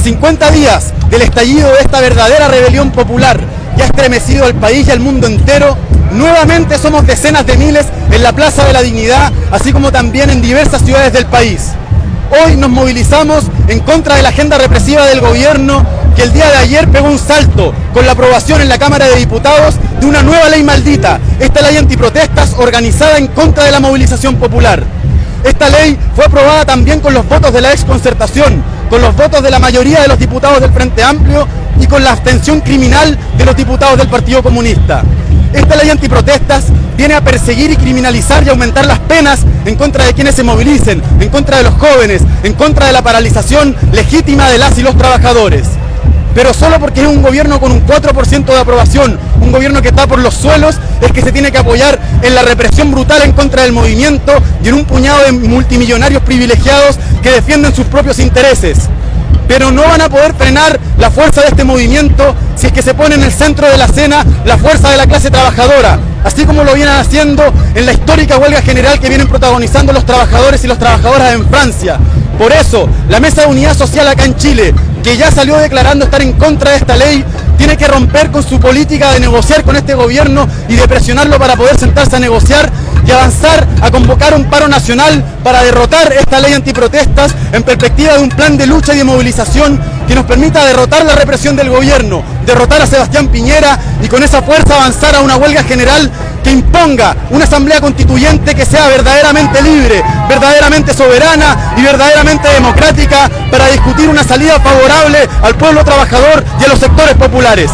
50 días del estallido de esta verdadera rebelión popular que ha estremecido al país y al mundo entero, nuevamente somos decenas de miles en la Plaza de la Dignidad, así como también en diversas ciudades del país. Hoy nos movilizamos en contra de la agenda represiva del gobierno que el día de ayer pegó un salto con la aprobación en la Cámara de Diputados de una nueva ley maldita, esta ley antiprotestas organizada en contra de la movilización popular. Esta ley fue aprobada también con los votos de la exconcertación, con los votos de la mayoría de los diputados del Frente Amplio y con la abstención criminal de los diputados del Partido Comunista. Esta ley antiprotestas viene a perseguir y criminalizar y aumentar las penas en contra de quienes se movilicen, en contra de los jóvenes, en contra de la paralización legítima de las y los trabajadores. Pero solo porque es un gobierno con un 4% de aprobación, un gobierno que está por los suelos, es que se tiene que apoyar en la represión brutal en contra del movimiento y en un puñado de multimillonarios privilegiados que defienden sus propios intereses pero no van a poder frenar la fuerza de este movimiento si es que se pone en el centro de la escena la fuerza de la clase trabajadora, así como lo vienen haciendo en la histórica huelga general que vienen protagonizando los trabajadores y las trabajadoras en Francia. Por eso, la Mesa de Unidad Social acá en Chile, que ya salió declarando estar en contra de esta ley, tiene que romper con su política de negociar con este gobierno y de presionarlo para poder sentarse a negociar y avanzar a convocar un paro nacional para derrotar esta ley antiprotestas en perspectiva de un plan de lucha y de movilización que nos permita derrotar la represión del gobierno, derrotar a Sebastián Piñera y con esa fuerza avanzar a una huelga general que imponga una asamblea constituyente que sea verdaderamente libre, verdaderamente soberana y verdaderamente democrática para discutir una salida favorable al pueblo trabajador y a los sectores populares.